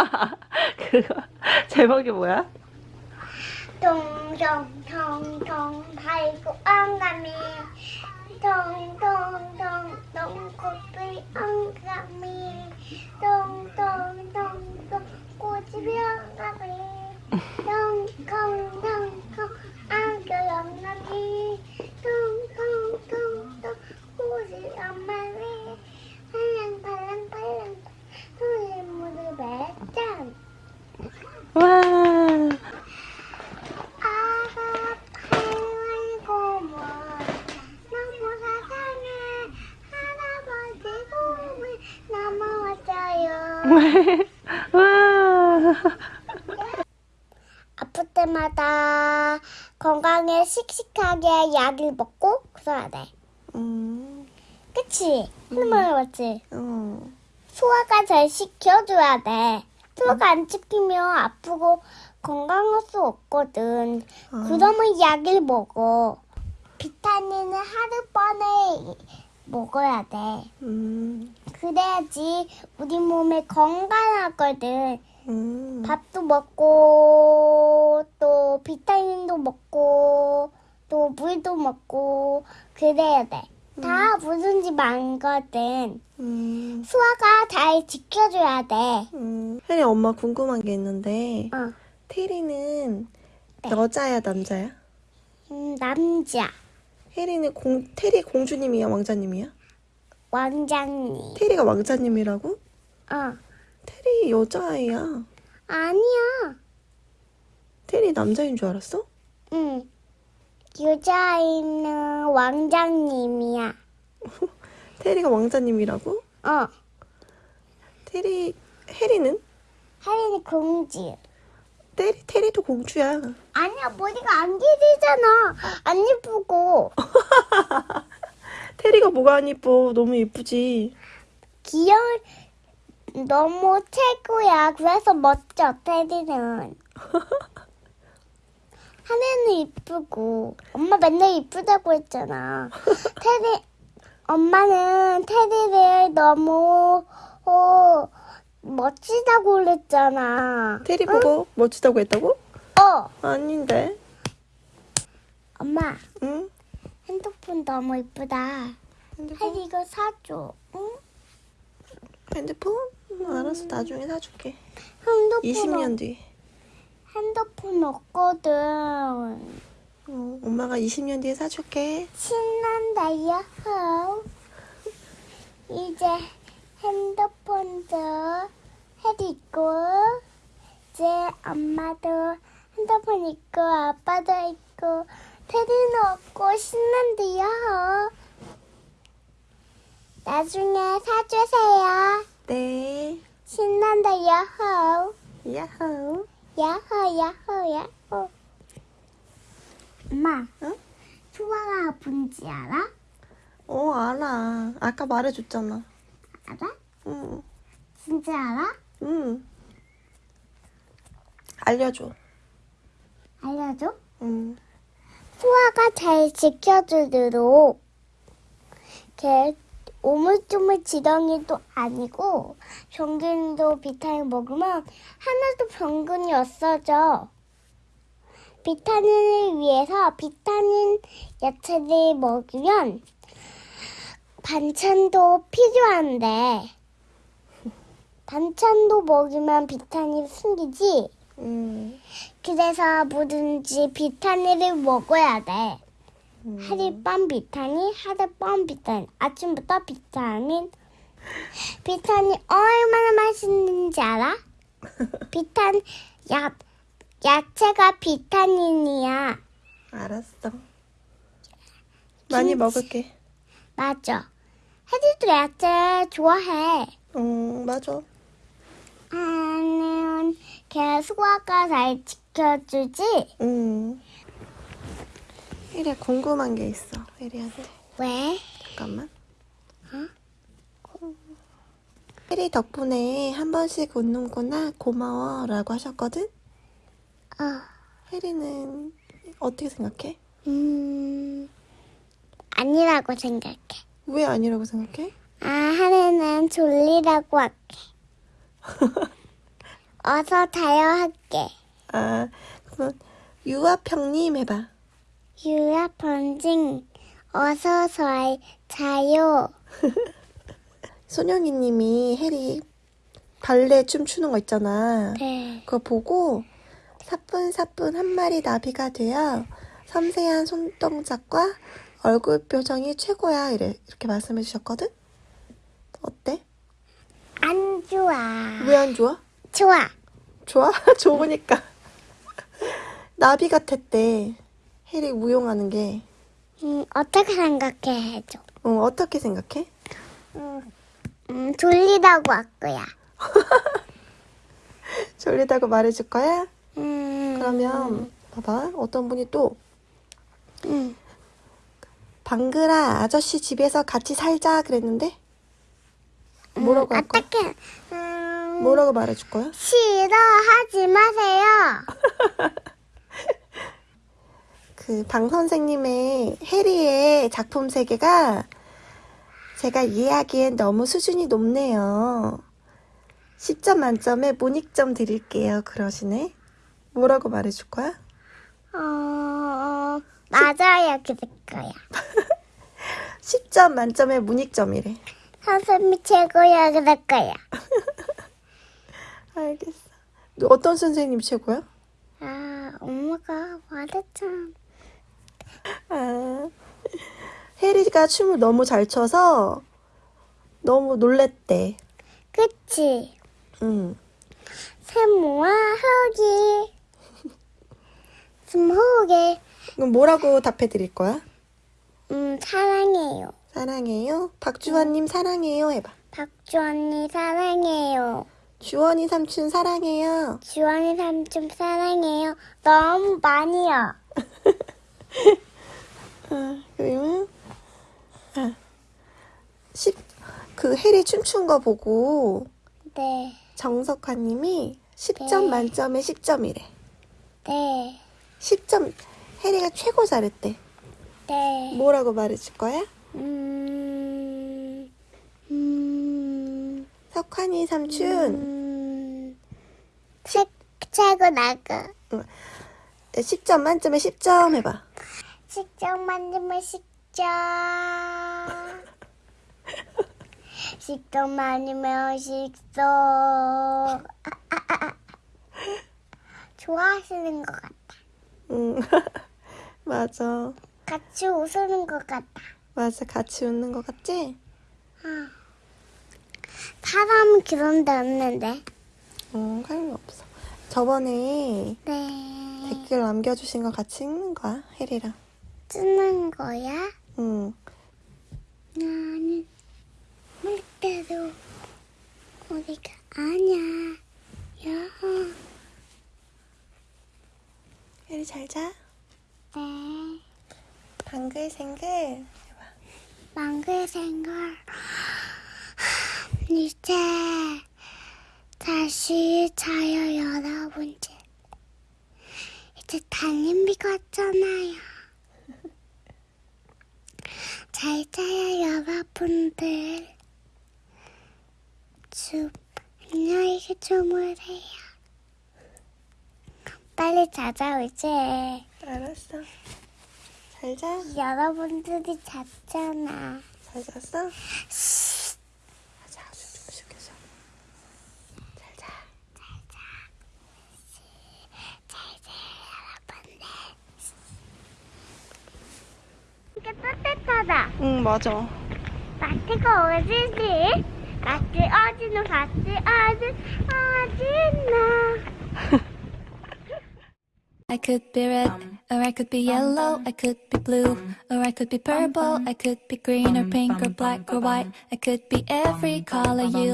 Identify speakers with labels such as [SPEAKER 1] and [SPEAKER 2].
[SPEAKER 1] 그거 제목이 뭐야?
[SPEAKER 2] 동동동동 발고 엉감이 동동동동 코뿔 엉감이 동동동동 꼬집이 엉감이 동동동동 안겨 엉감이 동동동동 꼬집이 엉감이 팔랑팔랑팔랑 손에 무릎에 짠
[SPEAKER 1] 와.
[SPEAKER 2] 아가 팔고 뭐 너무 사랑해 할아버지 꿈을 넘어왔어요
[SPEAKER 1] 와.
[SPEAKER 2] 아플 때마다 건강에 씩씩하게 약을 먹고 그래야 돼
[SPEAKER 1] 음.
[SPEAKER 2] 그치? 할머니 맞지?
[SPEAKER 1] 어.
[SPEAKER 2] 소화가 잘 시켜줘야 돼 소화가 안 시키면 아프고 건강할 수 없거든
[SPEAKER 1] 아.
[SPEAKER 2] 그러면 약을 먹어. 비타민은 하루 번에 먹어야 돼.
[SPEAKER 1] 음.
[SPEAKER 2] 그래야지 우리 몸에 건강하거든.
[SPEAKER 1] 음.
[SPEAKER 2] 밥도 먹고 또 비타민도 먹고 또 물도 먹고 그래야 돼. 다 뭐든지 많거든.
[SPEAKER 1] 음.
[SPEAKER 2] 소화가 잘 지켜줘야 돼.
[SPEAKER 1] 음. 혜리 엄마 궁금한 게 있는데
[SPEAKER 2] 어.
[SPEAKER 1] 테리는
[SPEAKER 2] 네.
[SPEAKER 1] 여자야 남자야?
[SPEAKER 2] 음, 남자
[SPEAKER 1] 혜리는 공 테리 공주님이야 왕자님이야?
[SPEAKER 2] 왕장님.
[SPEAKER 1] 테리가 왕자님이라고?
[SPEAKER 2] 어.
[SPEAKER 1] 테리 여자아이야.
[SPEAKER 2] 아니야.
[SPEAKER 1] 테리 남자인 줄 알았어?
[SPEAKER 2] 응. 여자아이는 왕장님이야.
[SPEAKER 1] 테리가 왕자님이라고?
[SPEAKER 2] 어.
[SPEAKER 1] 테리 혜리는?
[SPEAKER 2] 하린이 공주.
[SPEAKER 1] 테리 테리도 공주야.
[SPEAKER 2] 아니야, 머리가 안 길이잖아. 안 예쁘고.
[SPEAKER 1] 테리가 뭐가 안 이뻐? 너무 이쁘지.
[SPEAKER 2] 귀여운, 너무 최고야. 그래서 멋져, 테디는. 하린은 이쁘고. 엄마 맨날 이쁘다고 했잖아. 테디, 엄마는 테디를 너무, 어, 멋지다고 그랬잖아.
[SPEAKER 1] 테리 보고 멋지다고 했다고?
[SPEAKER 2] 어,
[SPEAKER 1] 아닌데.
[SPEAKER 2] 엄마.
[SPEAKER 1] 응?
[SPEAKER 2] 핸드폰 너무 이쁘다.
[SPEAKER 1] 핸드폰?
[SPEAKER 2] 혜리 이거 사줘. 응?
[SPEAKER 1] 핸드폰? 응, 알았어. 나중에 사줄게.
[SPEAKER 2] 핸드폰
[SPEAKER 1] 20년 뒤.
[SPEAKER 2] 핸드폰 없거든.
[SPEAKER 1] 어, 엄마가 20년 뒤에 사줄게.
[SPEAKER 2] 신난다 야호. 이제 핸드폰도 혜리 있고 이제 엄마도 핸드폰 있고 아빠도 있고 테리는 없고 신난다 야호. 나중에 사주세요.
[SPEAKER 1] 네.
[SPEAKER 2] 신난다 야호.
[SPEAKER 1] 야호.
[SPEAKER 2] 야호 야호 야호 엄마
[SPEAKER 1] 응?
[SPEAKER 2] 수아가 아픈지 알아?
[SPEAKER 1] 어, 알아. 아까 말해줬잖아.
[SPEAKER 2] 알아?
[SPEAKER 1] 응.
[SPEAKER 2] 진짜 알아?
[SPEAKER 1] 응. 알려줘.
[SPEAKER 2] 알려줘?
[SPEAKER 1] 응.
[SPEAKER 2] 수아가 잘 지켜주도록 걔 오물조물 지렁이도 아니고 병균도 비타민 먹으면 하나도 병균이 없어져. 비타민을 위해서 비타민 야채를 먹으면 반찬도 필요한데 반찬도 먹으면 비타민 생기지.
[SPEAKER 1] 응.
[SPEAKER 2] 그래서 뭐든지 비타민을 먹어야 돼.
[SPEAKER 1] 음.
[SPEAKER 2] 하룻밤 비타민, 하룻밤 비타민. 아침부터 비타민. 비타민 얼마나 맛있는지 알아? 비타민, 야, 야채가 비타민이야.
[SPEAKER 1] 알았어. 많이
[SPEAKER 2] 김치.
[SPEAKER 1] 먹을게.
[SPEAKER 2] 맞아. 혜지도 야채 좋아해.
[SPEAKER 1] 응, 맞아.
[SPEAKER 2] 나는 걔 소화가 잘 지켜주지?
[SPEAKER 1] 응. 혜리야, 궁금한 게 있어. 혜리한테.
[SPEAKER 2] 왜?
[SPEAKER 1] 잠깐만. 혜리 덕분에 한 번씩 웃는구나. 고마워. 라고 하셨거든?
[SPEAKER 2] 어,
[SPEAKER 1] 혜리는 어떻게 생각해?
[SPEAKER 2] 음, 아니라고 생각해.
[SPEAKER 1] 왜 아니라고 생각해?
[SPEAKER 2] 아, 하루는 졸리라고 할게. 어서 자요 할게.
[SPEAKER 1] 아, 그러면 유아평님 해봐.
[SPEAKER 2] 유야 번징 어서 자, 자요.
[SPEAKER 1] 소영이님이 해리 발레 춤 추는 거 있잖아.
[SPEAKER 2] 네.
[SPEAKER 1] 그거 보고 사뿐사뿐 한 마리 나비가 되어 섬세한 손동작과 얼굴 표정이 최고야. 이래, 이렇게 말씀해 주셨거든? 어때?
[SPEAKER 2] 안 좋아.
[SPEAKER 1] 왜 안 좋아?
[SPEAKER 2] 좋아.
[SPEAKER 1] 좋아? 좋으니까. 나비 같았대. 해리 무용하는 게.
[SPEAKER 2] 음, 어떻게 생각해 해줘.
[SPEAKER 1] 어, 어떻게 생각해?
[SPEAKER 2] 음, 음, 졸리다고 할 거야.
[SPEAKER 1] 졸리다고 말해줄 거야?
[SPEAKER 2] 음,
[SPEAKER 1] 그러면 봐봐. 어떤 분이 또
[SPEAKER 2] 음,
[SPEAKER 1] 방글아 아저씨 집에서 같이 살자 그랬는데 뭐라고 할 거야?
[SPEAKER 2] 어떻게? 음,
[SPEAKER 1] 뭐라고 말해줄 거야?
[SPEAKER 2] 싫어하지 마세요.
[SPEAKER 1] 그 방 선생님의 해리의 작품 세계가 제가 이해하기엔 너무 수준이 높네요. 10점 만점에 문익점 드릴게요. 그러시네. 뭐라고 말해줄 거야?
[SPEAKER 2] 어, 맞아요. 그럴 거야.
[SPEAKER 1] 10점 만점에 문익점이래.
[SPEAKER 2] 선생님이 최고야. 그럴 거야.
[SPEAKER 1] 알겠어. 너 어떤 선생님 최고야?
[SPEAKER 2] 아, 엄마가 말했잖아.
[SPEAKER 1] 아, 해리가 춤을 너무 잘 춰서 너무 놀랬대.
[SPEAKER 2] 그치?
[SPEAKER 1] 응.
[SPEAKER 2] 세모와 흑이. 스모게.
[SPEAKER 1] 그럼 뭐라고 답해 드릴 거야?
[SPEAKER 2] 음, 사랑해요.
[SPEAKER 1] 사랑해요. 박주원님 사랑해요. 해봐.
[SPEAKER 2] 박주 언니 사랑해요.
[SPEAKER 1] 주원이 삼촌 사랑해요.
[SPEAKER 2] 주원이 삼촌 사랑해요. 너무 많이요.
[SPEAKER 1] 아, 그러면 아, 10, 그 해리 춤춘 거 보고
[SPEAKER 2] 네,
[SPEAKER 1] 정석화님이 10점
[SPEAKER 2] 네.
[SPEAKER 1] 만점에 10점이래.
[SPEAKER 2] 네,
[SPEAKER 1] 10점 해리가 최고 잘했대.
[SPEAKER 2] 네.
[SPEAKER 1] 뭐라고 말해줄 거야?
[SPEAKER 2] 음, 음,
[SPEAKER 1] 석환이 삼촌
[SPEAKER 2] 음, 책, 최고 나가.
[SPEAKER 1] 10점 만점에 10점 해봐.
[SPEAKER 2] 식점 만들면 식점. 식점 만들면 식소. 아, 아, 아, 아. 좋아하시는 것 같아.
[SPEAKER 1] 응. 맞아.
[SPEAKER 2] 같이 웃으는 것 같아.
[SPEAKER 1] 맞아. 같이 웃는 거 같지?
[SPEAKER 2] 사람은 그런 데 없는데.
[SPEAKER 1] 응, 할일 없어. 저번에
[SPEAKER 2] 네.
[SPEAKER 1] 댓글 남겨주신 거 같이 읽는 거야, 혜리랑.
[SPEAKER 2] 쓰는 거야?
[SPEAKER 1] 응.
[SPEAKER 2] 나는 물대로 어디가 아냐. 야.
[SPEAKER 1] 혜리 잘 자.
[SPEAKER 2] 네.
[SPEAKER 1] 방글생글.
[SPEAKER 2] 생걸. 이제 다시 자요 여러분들. 이제 달님비 같잖아요. 잘 자요 여러분들. 주 안녕히 주무세요. 빨리 자자 이제.
[SPEAKER 1] 알았어. 잘 자.
[SPEAKER 2] 여러분들이 잤잖아.
[SPEAKER 1] 잘 잤어? 응, 맞아.
[SPEAKER 2] 마트가 어디지? 마트 어디는 마트 어디 어디나?
[SPEAKER 3] I could be red, or I could be yellow, I could be blue, or I could be purple, I could be green or pink or black or white, I could be every color you